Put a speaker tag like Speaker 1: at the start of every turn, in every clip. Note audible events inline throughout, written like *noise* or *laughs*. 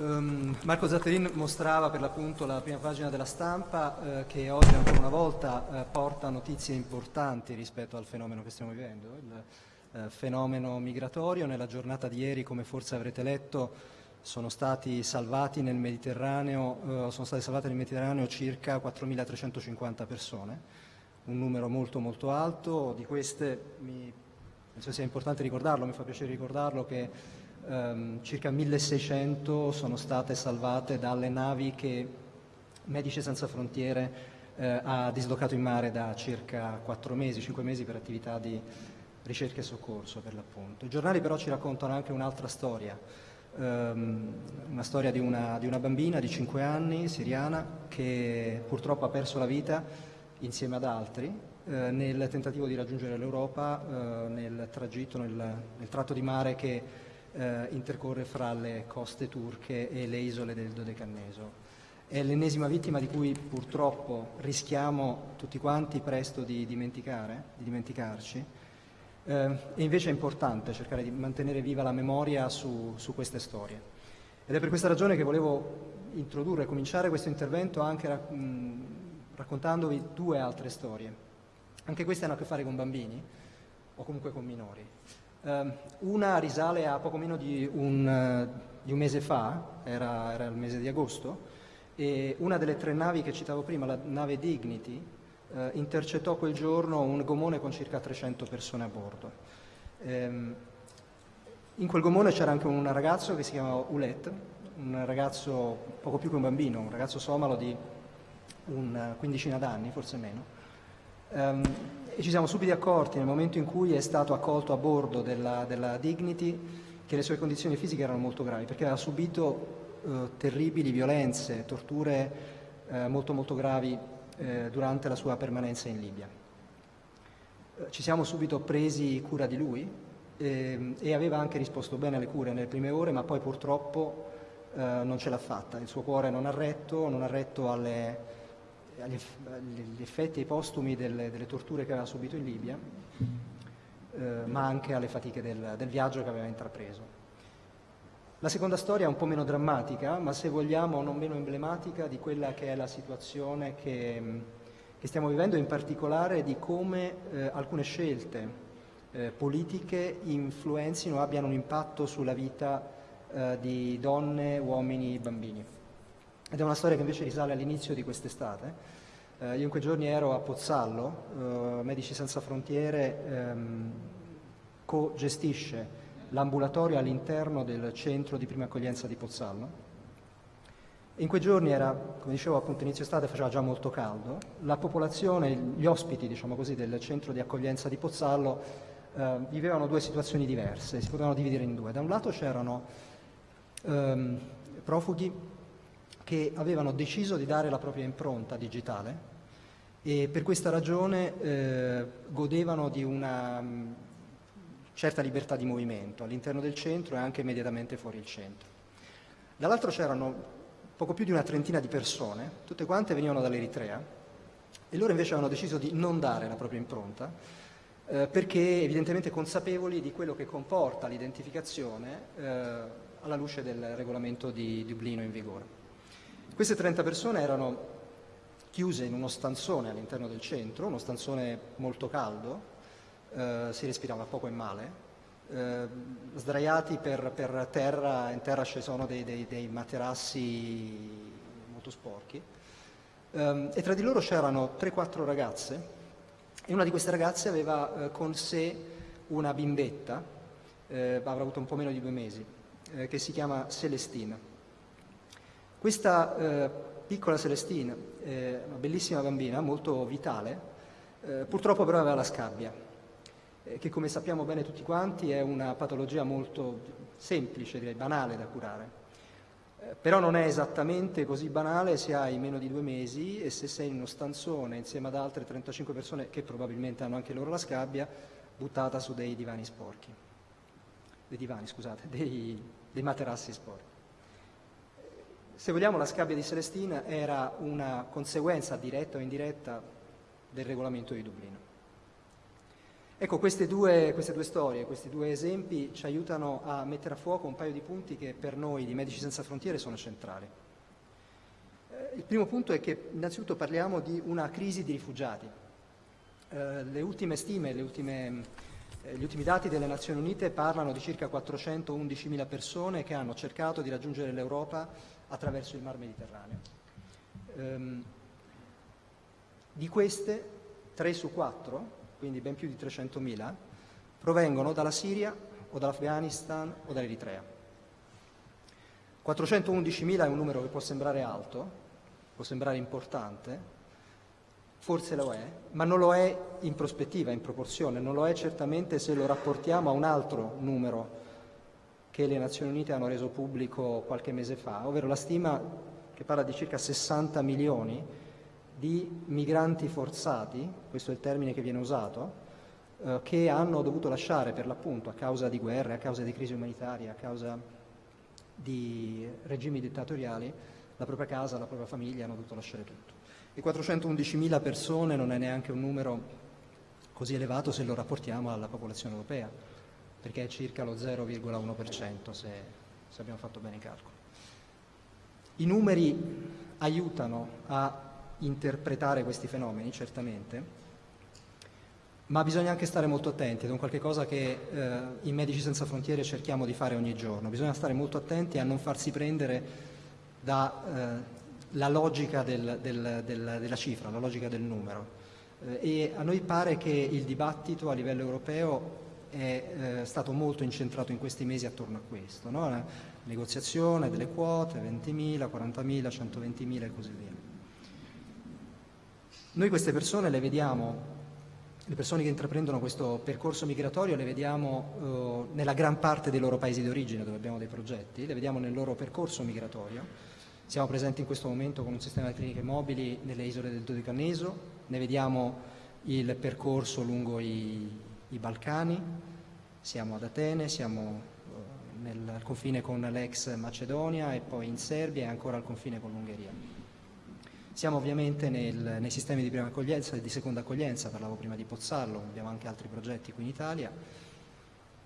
Speaker 1: Um, Marco Zatterin mostrava per l'appunto la prima pagina della stampa eh, che oggi ancora una volta eh, porta notizie importanti rispetto al fenomeno che stiamo vivendo, il eh, fenomeno migratorio. Nella giornata di ieri, come forse avrete letto, sono stati salvati nel Mediterraneo, eh, sono state salvate nel Mediterraneo circa 4.350 persone, un numero molto molto alto. Di queste mi, penso sia importante ricordarlo, mi fa piacere ricordarlo che ehm, circa 1600 sono state salvate dalle navi che Medici Senza Frontiere eh, ha dislocato in mare da circa 4 mesi, 5 mesi per attività di ricerca e soccorso per l'appunto. I giornali però ci raccontano anche un'altra storia, ehm, una storia di una, di una bambina di 5 anni, siriana, che purtroppo ha perso la vita insieme ad altri eh, nel tentativo di raggiungere l'Europa eh, nel tragitto, nel, nel, tratto di mare che eh, intercorre fra le coste turche e le isole del Dodecanneso. È l'ennesima vittima di cui purtroppo rischiamo tutti quanti presto di dimenticare, di dimenticarci, eh, e invece è importante cercare di mantenere viva la memoria su, su queste storie. Ed è per questa ragione che volevo introdurre, cominciare questo intervento anche mh, raccontandovi due altre storie. Anche queste hanno a che fare con bambini o comunque con minori. Uh, una risale a poco meno di un, uh, di un mese fa, era, era, il mese di agosto, e una delle tre navi che citavo prima, la nave Dignity, uh, intercettò quel giorno un gomone con circa 300 persone a bordo. Um, in quel gomone c'era anche un ragazzo che si chiamava Ulet, un ragazzo poco più che un bambino, un ragazzo somalo di una quindicina d'anni, forse meno. Um, e ci siamo subito accorti nel momento in cui è stato accolto a bordo della, della Dignity che le sue condizioni fisiche erano molto gravi perché aveva subito eh, terribili violenze, torture eh, molto molto gravi eh, durante la sua permanenza in Libia. Eh, ci siamo subito presi cura di lui ehm, e aveva anche risposto bene alle cure nelle prime ore ma poi purtroppo eh, non ce l'ha fatta, il suo cuore non ha retto, non ha retto alle agli effetti postumi delle, delle, torture che aveva subito in Libia, eh, ma anche alle fatiche del, del, viaggio che aveva intrapreso. La seconda storia è un po' meno drammatica, ma se vogliamo non meno emblematica di quella che è la situazione che, che stiamo vivendo, in particolare di come eh, alcune scelte eh, politiche influenzino, abbiano un impatto sulla vita eh, di donne, uomini e bambini. Ed è una storia che invece risale all'inizio di quest'estate. Eh, io in quei giorni ero a Pozzallo, eh, Medici Senza Frontiere ehm, co-gestisce l'ambulatorio all'interno del centro di prima accoglienza di Pozzallo. In quei giorni era, come dicevo appunto inizio estate, faceva già molto caldo, la popolazione, gli ospiti diciamo così, del centro di accoglienza di Pozzallo eh, vivevano due situazioni diverse, si potevano dividere in due. Da un lato c'erano ehm, profughi che avevano deciso di dare la propria impronta digitale e per questa ragione eh, godevano di una mm, certa libertà di movimento all'interno del centro e anche immediatamente fuori il centro. Dall'altro c'erano poco più di una trentina di persone, tutte quante venivano dall'Eritrea e loro invece avevano deciso di non dare la propria impronta eh, perché evidentemente consapevoli di quello che comporta l'identificazione eh, alla luce del regolamento di Dublino in vigore. Queste 30 persone erano chiuse in uno stanzone all'interno del centro, uno stanzone molto caldo, eh, si respirava poco e male, eh, sdraiati per, per, terra, in terra ci sono dei, dei, dei materassi molto sporchi, eh, e tra di loro c'erano 3-4 ragazze, e una di queste ragazze aveva eh, con sé una bimbetta, eh, avrà avuto un po' meno di due mesi, eh, che si chiama Celestina. Questa eh, piccola Celestina, eh, una bellissima bambina, molto vitale, eh, purtroppo però aveva la scabbia, eh, che come sappiamo bene tutti quanti è una patologia molto semplice, direi banale da curare. Eh, però non è esattamente così banale se hai meno di due mesi e se sei in uno stanzone insieme ad altre 35 persone che probabilmente hanno anche loro la scabbia, buttata su dei divani sporchi. Dei divani, scusate, *laughs* dei, dei materassi sporchi. Se vogliamo la scabbia di Celestina era una conseguenza diretta o indiretta del regolamento di Dublino. Ecco, queste due, queste due, storie, questi due esempi ci aiutano a mettere a fuoco un paio di punti che per noi di Medici Senza Frontiere sono centrali. Eh, il primo punto è che innanzitutto parliamo di una crisi di rifugiati. Eh, le ultime stime, le ultime, gli ultimi dati delle Nazioni Unite parlano di circa 411.000 persone che hanno cercato di raggiungere l'Europa attraverso il Mar Mediterraneo. Ehm, di queste, 3 su 4 quindi ben più di 300.000, provengono dalla Siria o dall'Afghanistan o dall'Eritrea. 411.000 è un numero che può sembrare alto, può sembrare importante, forse lo è, ma non lo è in prospettiva, in proporzione, non lo è certamente se lo rapportiamo a un altro numero che le Nazioni Unite hanno reso pubblico qualche mese fa, ovvero la stima che parla di circa 60 milioni di migranti forzati, questo è il termine che viene usato, eh, che hanno dovuto lasciare per l'appunto a causa di guerre, a causa di crisi umanitarie, a causa di regimi dittatoriali, la propria casa, la propria famiglia, hanno dovuto lasciare tutto. E 411.000 persone non è neanche un numero così elevato se lo rapportiamo alla popolazione europea, perché è circa lo 0,1% se, se abbiamo fatto bene i calcoli. I numeri aiutano a interpretare questi fenomeni, certamente, ma bisogna anche stare molto attenti ed è un qualche cosa che eh, in Medici Senza Frontiere cerchiamo di fare ogni giorno. Bisogna stare molto attenti a non farsi prendere dalla eh, logica del, del, del, della cifra, la logica del numero. Eh, e a noi pare che il dibattito a livello europeo è eh, stato molto incentrato in questi mesi attorno a questo, no? la negoziazione delle quote, 20.000, 40.000, 120.000 e così via. Noi queste persone le vediamo, le persone che intraprendono questo percorso migratorio le vediamo eh, nella gran parte dei loro paesi di origine dove abbiamo dei progetti, le vediamo nel loro percorso migratorio. Siamo presenti in questo momento con un sistema di cliniche mobili nelle isole del Dodecaneso, ne vediamo il percorso lungo i, i Balcani, siamo ad Atene, siamo eh, nel confine con l'ex Macedonia e poi in Serbia e ancora al confine con l'Ungheria. Siamo ovviamente nel, nei sistemi di prima accoglienza e di seconda accoglienza, parlavo prima di Pozzallo, abbiamo anche altri progetti qui in Italia.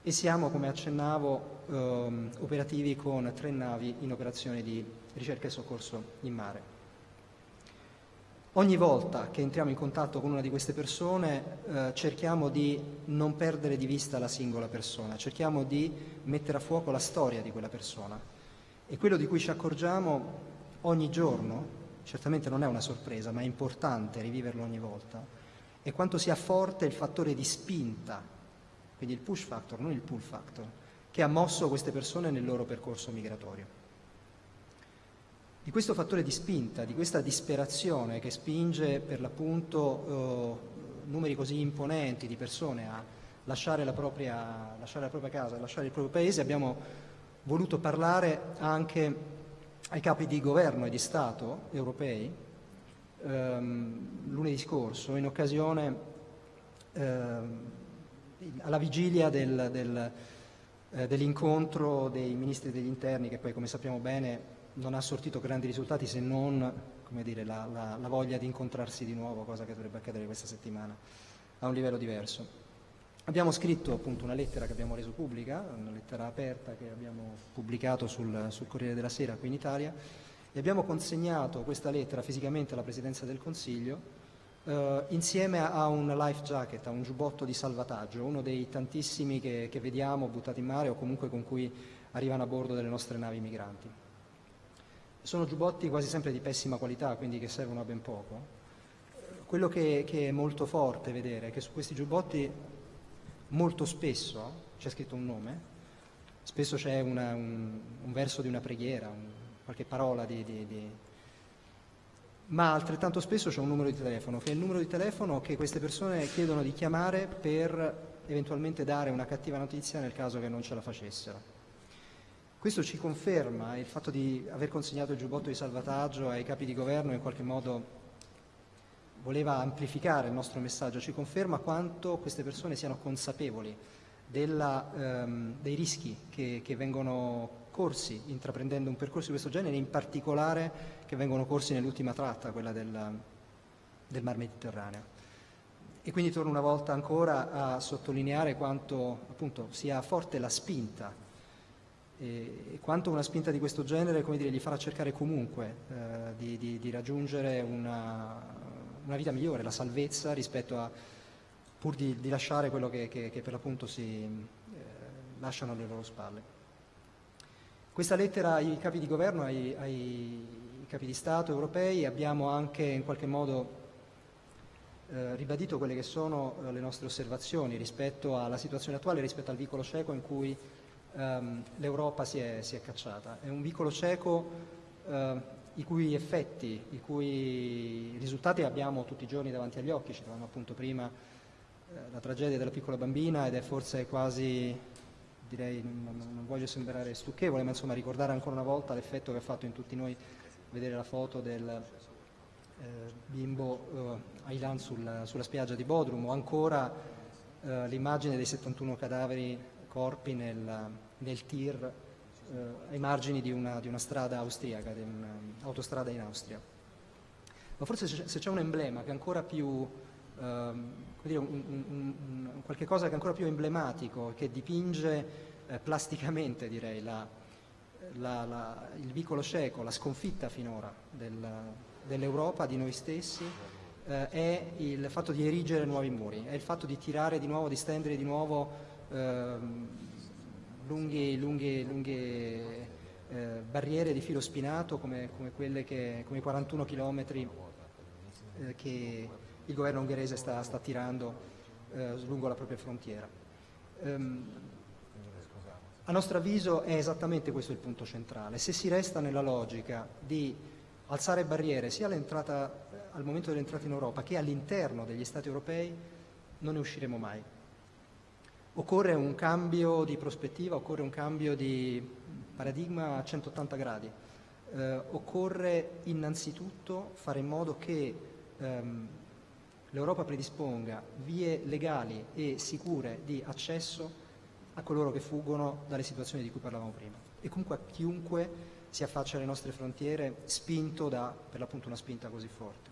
Speaker 1: E siamo, come accennavo, ehm, operativi con tre navi in operazioni di ricerca e soccorso in mare. Ogni volta che entriamo in contatto con una di queste persone eh, cerchiamo di non perdere di vista la singola persona, cerchiamo di mettere a fuoco la storia di quella persona e quello di cui ci accorgiamo ogni giorno certamente non è una sorpresa, ma è importante riviverlo ogni volta, è quanto sia forte il fattore di spinta, quindi il push factor, non il pull factor, che ha mosso queste persone nel loro percorso migratorio. Di questo fattore di spinta, di questa disperazione che spinge per l'appunto eh, numeri così imponenti di persone a lasciare la, propria, lasciare la propria casa, lasciare il proprio paese, abbiamo voluto parlare anche ai capi di governo e di Stato europei ehm, lunedì scorso in occasione ehm, alla vigilia del, del, eh, dell'incontro dei ministri degli interni che poi come sappiamo bene non ha sortito grandi risultati se non dire, la, la, la voglia di incontrarsi di nuovo, cosa che dovrebbe accadere questa settimana a un livello diverso. Abbiamo scritto appunto una lettera che abbiamo reso pubblica, una lettera aperta che abbiamo pubblicato sul, sul Corriere della Sera qui in Italia e abbiamo consegnato questa lettera fisicamente alla Presidenza del Consiglio eh, insieme a un life jacket, a un giubbotto di salvataggio, uno dei tantissimi che, che vediamo buttati in mare o comunque con cui arrivano a bordo delle nostre navi migranti. Sono giubbotti quasi sempre di pessima qualità, quindi che servono a ben poco. Quello che, che è molto forte vedere è che su questi giubbotti molto spesso c'è scritto un nome, spesso c'è un, un, verso di una preghiera, un, qualche parola di, di, di... ma altrettanto spesso c'è un numero di telefono, che è il numero di telefono che queste persone chiedono di chiamare per eventualmente dare una cattiva notizia nel caso che non ce la facessero. Questo ci conferma il fatto di aver consegnato il giubbotto di salvataggio ai capi di governo in qualche modo voleva amplificare il nostro messaggio, ci conferma quanto queste persone siano consapevoli della, ehm, dei rischi che, che, vengono corsi intraprendendo un percorso di questo genere, in particolare che vengono corsi nell'ultima tratta, quella del, del Mar Mediterraneo. e quindi torno una volta ancora a sottolineare quanto appunto, sia forte la spinta e, quanto una spinta di questo genere dire, gli farà cercare comunque eh, di, di, di, raggiungere una, una, vita migliore, la salvezza rispetto a pur di, di lasciare quello che, che, che per l'appunto si eh, lasciano alle loro spalle. Questa lettera ai capi di governo, ai, ai capi di Stato europei, abbiamo anche in qualche modo eh, ribadito quelle che sono eh, le nostre osservazioni rispetto alla situazione attuale, rispetto al vicolo cieco in cui ehm, l'Europa si è, si è, cacciata. È un vicolo cieco eh, i cui effetti, i cui risultati abbiamo tutti i giorni davanti agli occhi, citavamo appunto prima eh, la tragedia della piccola bambina ed è forse quasi, direi, non, non, voglio sembrare stucchevole, ma insomma ricordare ancora una volta l'effetto che ha fatto in tutti noi vedere la foto del eh, bimbo eh, Aylan sul, sulla spiaggia di Bodrum o ancora eh, l'immagine dei 71 cadaveri corpi nel, nel tir eh, ai margini di una, di una, strada austriaca, di un'autostrada in Austria. Ma forse se c'è un emblema che è ancora più ehm, dire, un, un, un, qualche cosa che è ancora più emblematico, che dipinge eh, plasticamente direi la, la, la, il vicolo cieco, la sconfitta finora del, dell'Europa, di noi stessi, eh, è il fatto di erigere nuovi muri, è il fatto di tirare di nuovo, di stendere di nuovo eh, lunghe, lunghe, lunghe eh, barriere di filo spinato come, come, quelle che, come i 41 chilometri eh, che il governo ungherese sta, sta tirando eh, lungo la propria frontiera. Um, a nostro avviso è esattamente questo il punto centrale. Se si resta nella logica di alzare barriere sia al momento dell'entrata in Europa che all'interno degli Stati europei, non ne usciremo mai. Occorre un cambio di prospettiva, occorre un cambio di paradigma a 180 gradi. Eh, occorre innanzitutto fare in modo che ehm, l'Europa predisponga vie legali e sicure di accesso a coloro che fuggono dalle situazioni di cui parlavamo prima e comunque a chiunque si affaccia alle nostre frontiere spinto da, per l'appunto, una spinta così forte.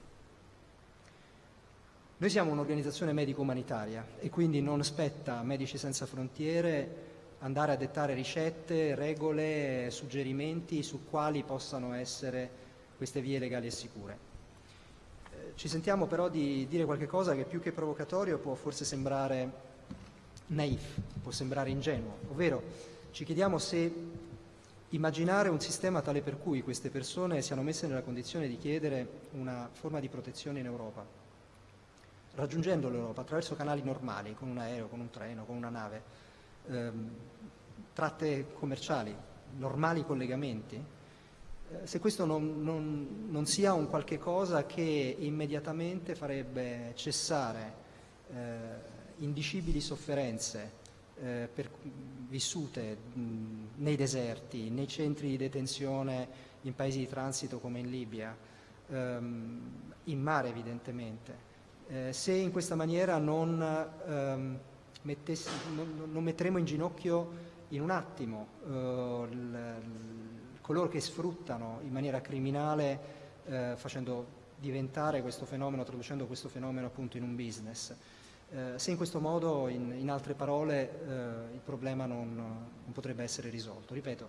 Speaker 1: Noi siamo un'organizzazione medico-umanitaria e quindi non spetta a Medici Senza Frontiere andare a dettare ricette, regole, suggerimenti su quali possano essere queste vie legali e sicure. Ci sentiamo però di dire qualcosa che più che provocatorio può forse sembrare naif, può sembrare ingenuo, ovvero ci chiediamo se immaginare un sistema tale per cui queste persone siano messe nella condizione di chiedere una forma di protezione in Europa, raggiungendo l'Europa attraverso canali normali, con un aereo, con un treno, con una nave, ehm, tratte commerciali, normali collegamenti, eh, se questo non, non, non, sia un qualche cosa che immediatamente farebbe cessare eh, indicibili sofferenze eh, per, vissute mh, nei deserti, nei centri di detenzione in paesi di transito come in Libia, ehm, in mare evidentemente, eh, se in questa maniera non, ehm, mettessi, non, non, metteremo in ginocchio in un attimo eh, coloro che sfruttano in maniera criminale eh, facendo diventare questo fenomeno, traducendo questo fenomeno appunto in un business. Eh, se in questo modo, in, in altre parole, eh, il problema non, non, potrebbe essere risolto. Ripeto,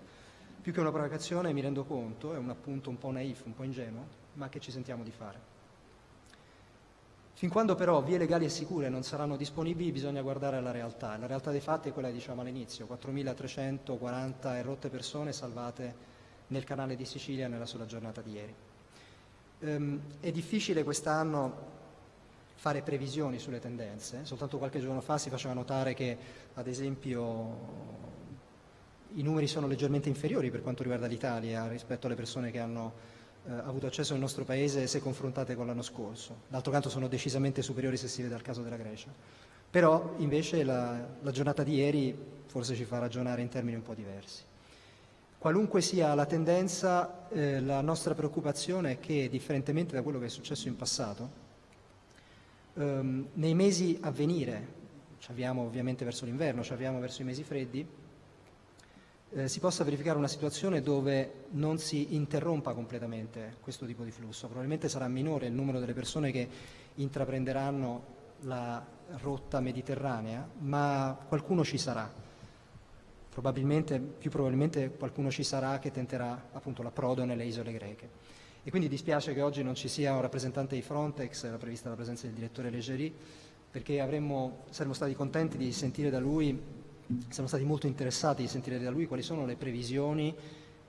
Speaker 1: più che una provocazione mi rendo conto, è un appunto un po' naif, un po' ingenuo, ma che ci sentiamo di fare. Fin quando però vie legali e sicure non saranno disponibili bisogna guardare alla realtà. La realtà dei fatti è quella che diciamo all'inizio, 4.340 e rotte persone salvate nel canale di Sicilia nella sola giornata di ieri. Um, è difficile quest'anno fare previsioni sulle tendenze, soltanto qualche giorno fa si faceva notare che ad esempio i numeri sono leggermente inferiori per quanto riguarda l'Italia rispetto alle persone che hanno eh, avuto accesso al nostro paese se confrontate con l'anno scorso. D'altro canto sono decisamente superiori se si vede al caso della Grecia. Però invece la, la giornata di ieri forse ci fa ragionare in termini un po' diversi. Qualunque sia la tendenza, eh, la nostra preoccupazione è che, differentemente da quello che è successo in passato, ehm, nei mesi a venire, ci avviamo ovviamente verso l'inverno, ci avviamo verso i mesi freddi, eh, si possa verificare una situazione dove non si interrompa completamente questo tipo di flusso. Probabilmente sarà minore il numero delle persone che intraprenderanno la rotta mediterranea, ma qualcuno ci sarà. Probabilmente, più probabilmente qualcuno ci sarà che tenterà appunto l'approdo nelle isole greche. E quindi dispiace che oggi non ci sia un rappresentante di Frontex, era prevista la presenza del direttore Leggeri, perché avremmo, saremmo stati contenti di sentire da lui, siamo stati molto interessati di sentire da lui quali sono le previsioni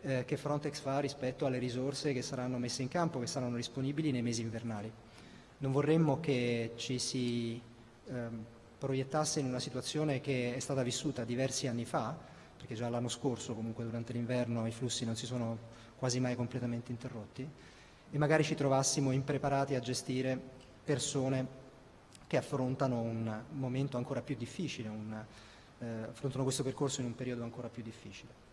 Speaker 1: eh, che Frontex fa rispetto alle risorse che saranno messe in campo, che saranno disponibili nei mesi invernali. Non vorremmo che ci si ehm, proiettasse in una situazione che è stata vissuta diversi anni fa, perché già l'anno scorso comunque durante l'inverno i flussi non si sono quasi mai completamente interrotti, e magari ci trovassimo impreparati a gestire persone che affrontano un momento ancora più difficile, un, eh, affrontano questo percorso in un periodo ancora più difficile.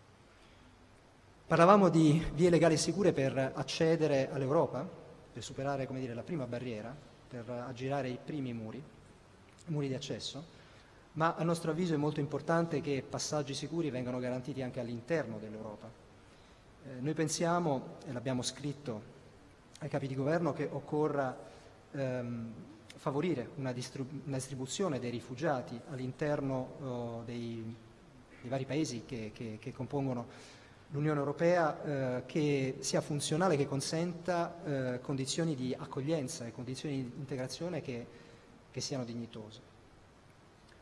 Speaker 1: Parlavamo di vie legali e sicure per accedere all'Europa, per superare dire, la prima barriera, per aggirare i primi muri, muri di accesso, ma a nostro avviso è molto importante che passaggi sicuri vengano garantiti anche all'interno dell'Europa. Eh, noi pensiamo, e l'abbiamo scritto ai capi di governo, che occorra ehm, favorire una, una, distribuzione dei rifugiati all'interno oh, dei, dei, vari paesi che, che, che compongono l'Unione Europea eh, che sia funzionale, che consenta eh, condizioni di accoglienza e condizioni di integrazione che, che, siano dignitose.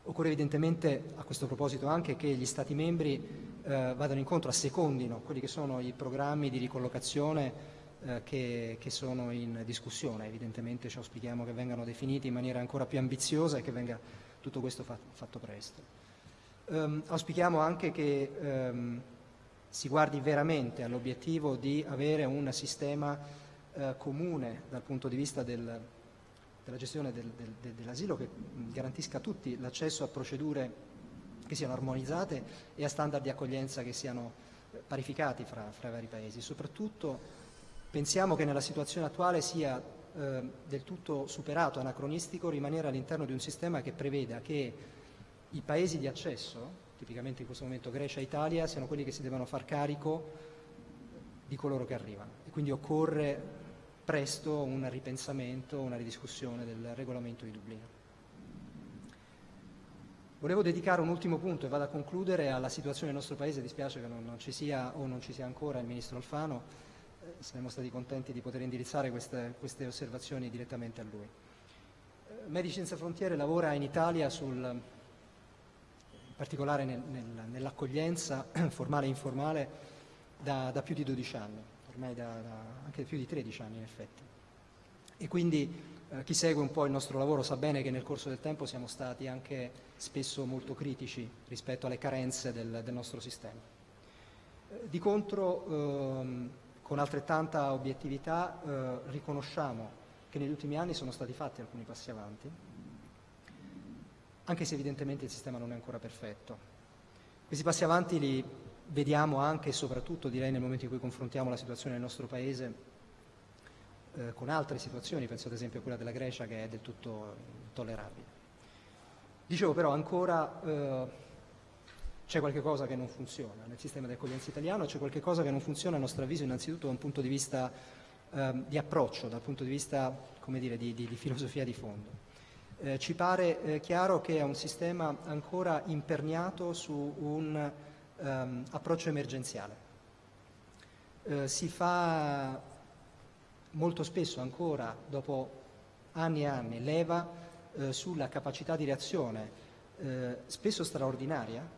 Speaker 1: Occorre evidentemente a questo proposito anche che gli Stati membri eh, vadano incontro, assecondino quelli che sono i programmi di ricollocazione eh, che, che, sono in discussione. Evidentemente ci auspichiamo che vengano definiti in maniera ancora più ambiziosa e che venga tutto questo fatto, fatto presto. Um, auspichiamo anche che um, si guardi veramente all'obiettivo di avere un sistema eh, comune dal punto di vista del, della gestione del, del, dell'asilo che garantisca a tutti l'accesso a procedure che siano armonizzate e a standard di accoglienza che siano eh, parificati fra, fra i vari paesi. Soprattutto pensiamo che nella situazione attuale sia eh, del tutto superato, anacronistico, rimanere all'interno di un sistema che preveda che i paesi di accesso tipicamente in questo momento Grecia e Italia, siano quelli che si devono far carico di coloro che arrivano. E quindi occorre presto un ripensamento, una ridiscussione del regolamento di Dublino. Volevo dedicare un ultimo punto e vado a concludere alla situazione del nostro Paese, dispiace che non, non ci sia o non ci sia ancora il Ministro Alfano, saremmo stati contenti di poter indirizzare queste, queste osservazioni direttamente a lui. Eh, Medici Senza Frontiere lavora in Italia sul particolare nel, nel, nell'accoglienza *coughs* formale e informale da, da, più di 12 anni, ormai da, da, anche più di 13 anni in effetti. E quindi eh, chi segue un po' il nostro lavoro sa bene che nel corso del tempo siamo stati anche spesso molto critici rispetto alle carenze del, del nostro sistema. Eh, di contro, ehm, con altrettanta obiettività, eh, riconosciamo che negli ultimi anni sono stati fatti alcuni passi avanti, anche se evidentemente il sistema non è ancora perfetto. Questi passi avanti li vediamo anche e soprattutto, direi, nel momento in cui confrontiamo la situazione del nostro Paese eh, con altre situazioni, penso ad esempio a quella della Grecia che è del tutto intollerabile. Dicevo però ancora eh, c'è qualche cosa che non funziona nel sistema di accoglienza italiano, c'è qualche cosa che non funziona a nostro avviso innanzitutto da un punto di vista eh, di approccio, dal punto di vista dire, di, di, di filosofia di fondo. Eh, ci pare eh, chiaro che è un sistema ancora imperniato su un um, approccio emergenziale. Eh, si fa molto spesso ancora, dopo anni e anni, leva eh, sulla capacità di reazione, eh, spesso straordinaria,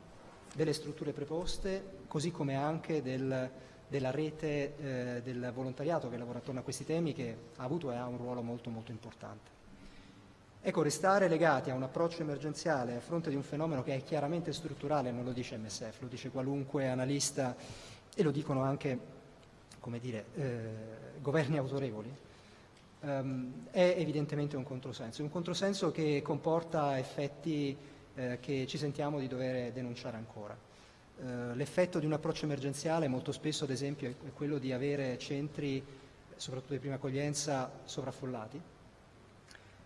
Speaker 1: delle strutture preposte, così come anche del, della rete eh, del volontariato che lavora attorno a questi temi, che ha avuto e ha un ruolo molto molto importante. Ecco, restare legati a un approccio emergenziale a fronte di un fenomeno che è chiaramente strutturale, non lo dice MSF, lo dice qualunque analista e lo dicono anche, come dire, eh, governi autorevoli, ehm, è evidentemente un controsenso. Un controsenso che comporta effetti eh, che ci sentiamo di dover denunciare ancora. Eh, l'effetto di un approccio emergenziale molto spesso, ad esempio, è quello di avere centri, soprattutto di prima accoglienza, sovraffollati,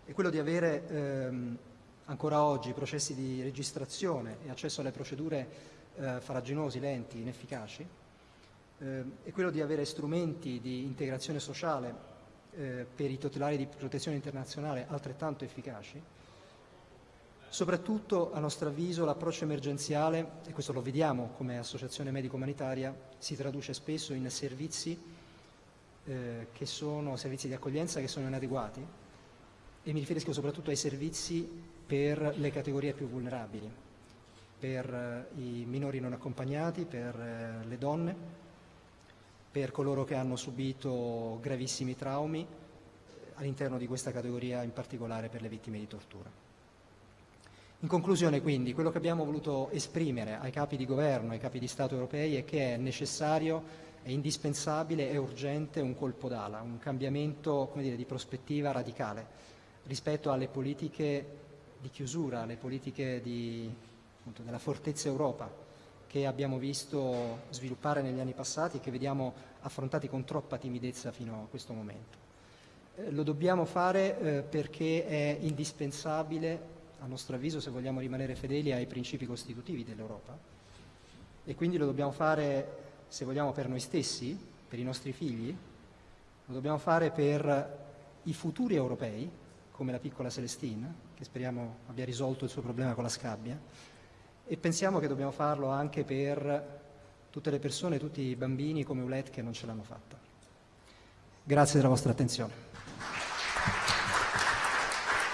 Speaker 1: è quello di avere ehm, ancora oggi processi di registrazione e accesso alle procedure eh, faraginosi, lenti, inefficaci, eh, è quello di avere strumenti di integrazione sociale eh, per i titolari di protezione internazionale altrettanto efficaci Soprattutto, a nostro avviso, l'approccio emergenziale, e questo lo vediamo come associazione medico-umanitaria, si traduce spesso in servizi eh, sono servizi di accoglienza che sono inadeguati e mi riferisco soprattutto ai servizi per le categorie più vulnerabili, per eh, i minori non accompagnati, per eh, le donne, per coloro che hanno subito gravissimi traumi, eh, all'interno di questa categoria in particolare per le vittime di tortura. In conclusione quindi quello che abbiamo voluto esprimere ai capi di governo, ai capi di Stato europei è che è necessario, è indispensabile, è urgente un colpo d'ala, un cambiamento dire, di prospettiva radicale rispetto alle politiche di chiusura, alle politiche di, appunto, della fortezza Europa che abbiamo visto sviluppare negli anni passati e che vediamo affrontati con troppa timidezza fino a questo momento. Eh, lo dobbiamo fare eh, perché è indispensabile a nostro avviso, se vogliamo rimanere fedeli ai principi costitutivi dell'Europa. E quindi lo dobbiamo fare, se vogliamo, per noi stessi, per i nostri figli, lo dobbiamo fare per i futuri europei, come la piccola Celestine, che speriamo abbia risolto il suo problema con la scabbia, e pensiamo che dobbiamo farlo anche per tutte le persone, tutti i bambini come Ulet che non ce l'hanno fatta. Grazie della vostra attenzione.